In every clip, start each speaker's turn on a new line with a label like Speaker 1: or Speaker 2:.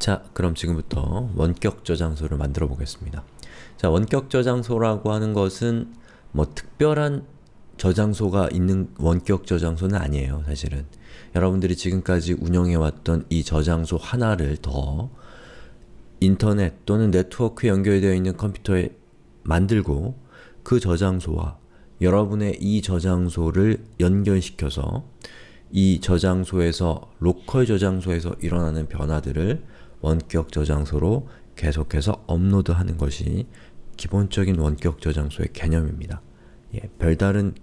Speaker 1: 자, 그럼 지금부터 원격 저장소를 만들어 보겠습니다. 자, 원격 저장소라고 하는 것은 뭐 특별한 저장소가 있는 원격 저장소는 아니에요, 사실은. 여러분들이 지금까지 운영해왔던 이 저장소 하나를 더 인터넷 또는 네트워크에 연결되어 있는 컴퓨터에 만들고 그 저장소와 여러분의 이 저장소를 연결시켜서 이 저장소에서 로컬 저장소에서 일어나는 변화들을 원격 저장소로 계속해서 업로드하는 것이 기본적인 원격 저장소의 개념입니다. 예, 별다른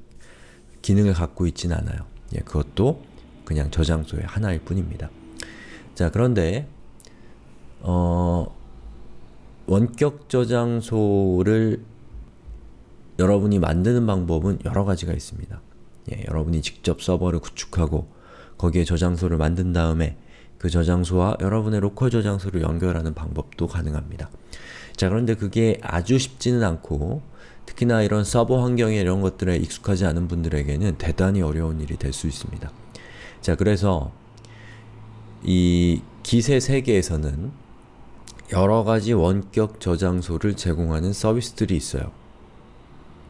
Speaker 1: 기능을 갖고 있진 않아요. 예, 그것도 그냥 저장소의 하나일 뿐입니다. 자, 그런데 어, 원격 저장소를 여러분이 만드는 방법은 여러 가지가 있습니다. 예, 여러분이 직접 서버를 구축하고 거기에 저장소를 만든 다음에 그 저장소와 여러분의 로컬 저장소를 연결하는 방법도 가능합니다. 자 그런데 그게 아주 쉽지는 않고 특히나 이런 서버 환경에 이런 것들에 익숙하지 않은 분들에게는 대단히 어려운 일이 될 수 있습니다. 자 그래서 이 기세 세계에서는 여러가지 원격 저장소를 제공하는 서비스들이 있어요.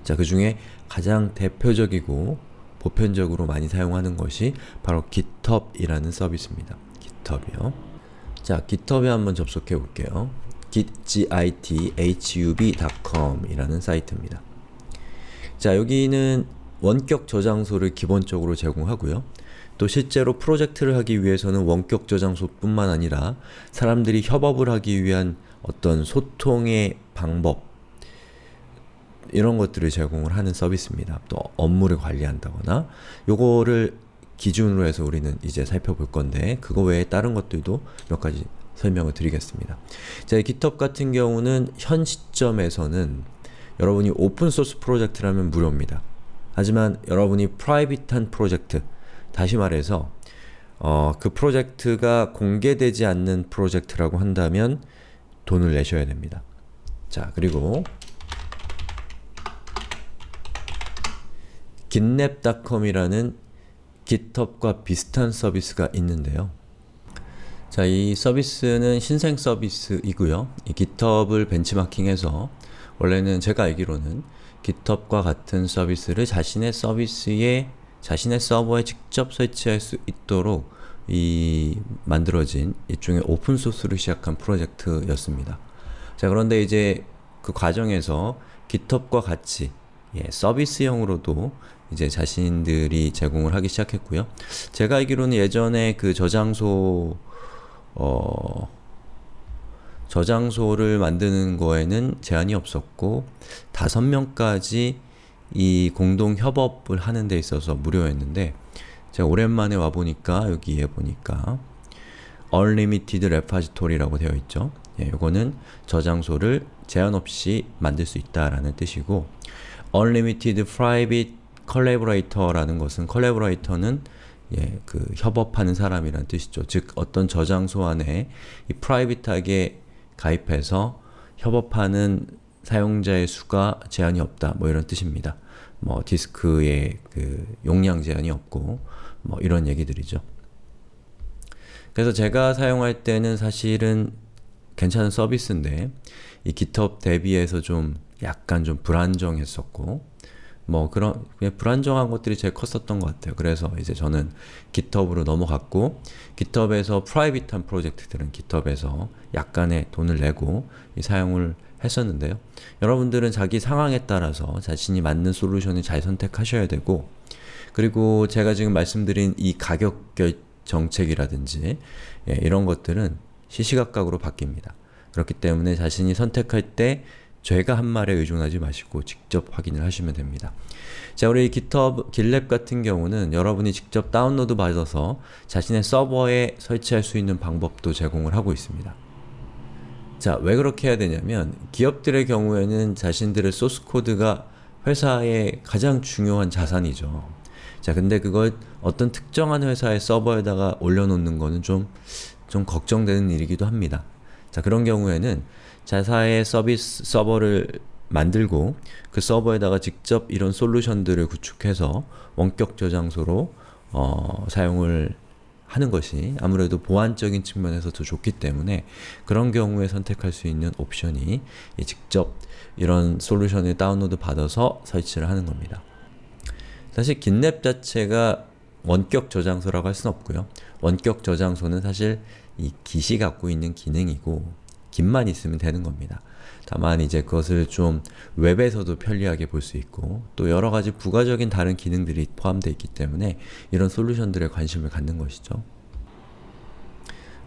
Speaker 1: 자, 그 중에 가장 대표적이고 보편적으로 많이 사용하는 것이 바로 GitHub이라는 서비스입니다. GitHub이요. 자, GitHub에 한번 접속해 볼게요. github.com 이라는 사이트입니다. 자, 여기는 원격 저장소를 기본적으로 제공하고요. 또 실제로 프로젝트를 하기 위해서는 원격 저장소 뿐만 아니라 사람들이 협업을 하기 위한 어떤 소통의 방법 이런 것들을 제공을 하는 서비스입니다. 또 업무를 관리한다거나 요거를 기준으로 해서 우리는 이제 살펴볼 건데 그거 외에 다른 것들도 몇 가지 설명을 드리겠습니다. 자, GitHub 같은 경우는 현 시점에서는 여러분이 오픈소스 프로젝트라면 무료입니다. 하지만 여러분이 프라이빗한 프로젝트, 다시 말해서 어, 그 프로젝트가 공개되지 않는 프로젝트라고 한다면 돈을 내셔야 됩니다. 자, 그리고 gitnap.com이라는 GitHub과 비슷한 서비스가 있는데요. 자, 이 서비스는 신생 서비스이고요. 이 GitHub을 벤치마킹해서 원래는 제가 알기로는 GitHub과 같은 서비스를 자신의 서비스에 자신의 서버에 직접 설치할 수 있도록 이 만들어진 일종의 오픈소스를 시작한 프로젝트였습니다. 자, 그런데 이제 그 과정에서 GitHub과 같이 예, 서비스형으로도 이제 자신들이 제공을 하기 시작했고요. 제가 알기로는 예전에 그 저장소 어 저장소를 만드는 거에는 제한이 없었고 다섯 명까지 이 공동 협업을 하는 데 있어서 무료였는데 제가 오랜만에 와보니까 여기에 보니까 Unlimited Repository라고 되어 있죠. 예, 이거는 저장소를 제한 없이 만들 수 있다라는 뜻이고 Unlimited Private Collaborator라는 것은 컬래버레이터는 예, 그 협업하는 사람이란 뜻이죠. 즉 어떤 저장소 안에 이 프라이빗하게 가입해서 협업하는 사용자의 수가 제한이 없다. 뭐 이런 뜻입니다. 뭐 디스크의 그 용량 제한이 없고 뭐 이런 얘기들이죠. 그래서 제가 사용할 때는 사실은 괜찮은 서비스인데 이 GitHub 대비해서 좀 약간 좀 불안정했었고 뭐 그런 불안정한 것들이 제일 컸었던 것 같아요. 그래서 이제 저는 GitHub으로 넘어갔고 GitHub에서 프라이빗한 프로젝트들은 GitHub에서 약간의 돈을 내고 사용을 했었는데요. 여러분들은 자기 상황에 따라서 자신이 맞는 솔루션을 잘 선택하셔야 되고 그리고 제가 지금 말씀드린 이 가격 정책이라든지 예, 이런 것들은 시시각각으로 바뀝니다. 그렇기 때문에 자신이 선택할 때 제가 한 말에 의존하지 마시고 직접 확인을 하시면 됩니다. 자, 우리 GitHub, GitLab 같은 경우는 여러분이 직접 다운로드 받아서 자신의 서버에 설치할 수 있는 방법도 제공을 하고 있습니다. 자, 왜 그렇게 해야 되냐면 기업들의 경우에는 자신들의 소스 코드가 회사의 가장 중요한 자산이죠. 자, 근데 그걸 어떤 특정한 회사의 서버에다가 올려놓는 거는 좀, 좀 걱정되는 일이기도 합니다. 자, 그런 경우에는 자사의 서비스 서버를 만들고 그 서버에다가 직접 이런 솔루션들을 구축해서 원격 저장소로 어, 사용을 하는 것이 아무래도 보안적인 측면에서 더 좋기 때문에 그런 경우에 선택할 수 있는 옵션이 이 직접 이런 솔루션을 다운로드 받아서 설치를 하는 겁니다. 사실 긴랩 자체가 원격 저장소라고 할 수는 없고요. 원격 저장소는 사실 이 깃이 갖고 있는 기능이고 깃만 있으면 되는 겁니다. 다만 이제 그것을 좀 웹에서도 편리하게 볼 수 있고 또 여러가지 부가적인 다른 기능들이 포함되어 있기 때문에 이런 솔루션들에 관심을 갖는 것이죠.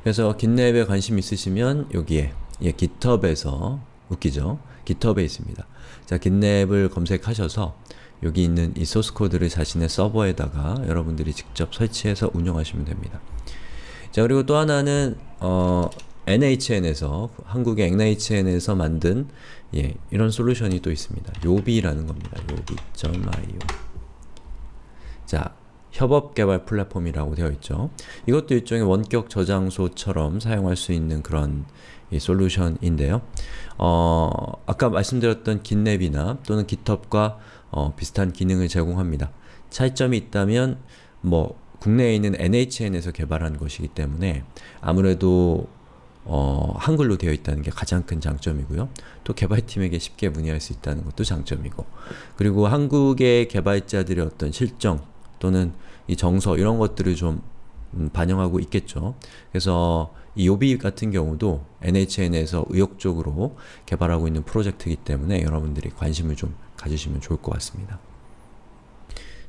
Speaker 1: 그래서 깃랩에 관심 있으시면 여기에 예, GitHub에서 웃기죠? GitHub에 있습니다. 자, 깃랩을 검색하셔서 여기 있는 이 소스 코드를 자신의 서버에다가 여러분들이 직접 설치해서 운영하시면 됩니다. 자, 그리고 또 하나는 어, NHN에서 한국의 NHN에서 만든 예, 이런 솔루션이 또 있습니다. 요비라는 겁니다. 요비.io 자, 협업 개발 플랫폼이라고 되어 있죠. 이것도 일종의 원격 저장소처럼 사용할 수 있는 그런 이 솔루션인데요. 어, 아까 말씀드렸던 깃랩이나 또는 깃헙과 어, 비슷한 기능을 제공합니다. 차이점이 있다면 뭐 국내에 있는 NHN에서 개발한 것이기 때문에 아무래도 어, 한글로 되어 있다는 게 가장 큰 장점이고요. 또 개발팀에게 쉽게 문의할 수 있다는 것도 장점이고 그리고 한국의 개발자들의 어떤 실정 또는 이 정서 이런 것들을 좀 음, 반영하고 있겠죠. 그래서 이 요비 같은 경우도 NHN에서 의욕적으로 개발하고 있는 프로젝트이기 때문에 여러분들이 관심을 좀 가지시면 좋을 것 같습니다.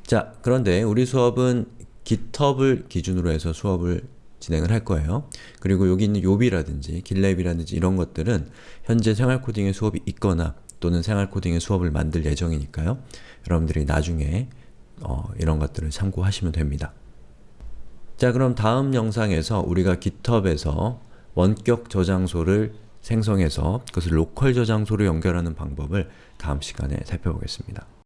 Speaker 1: 자, 그런데 우리 수업은 GitHub을 기준으로 해서 수업을 진행을 할 거예요. 그리고 여기 있는 요비라든지 길랩이라든지 이런 것들은 현재 생활코딩의 수업이 있거나 또는 생활코딩의 수업을 만들 예정이니까요. 여러분들이 나중에 어, 이런 것들을 참고하시면 됩니다. 자 그럼 다음 영상에서 우리가 GitHub에서 원격 저장소를 생성해서 그것을 로컬 저장소로 연결하는 방법을 다음 시간에 살펴보겠습니다.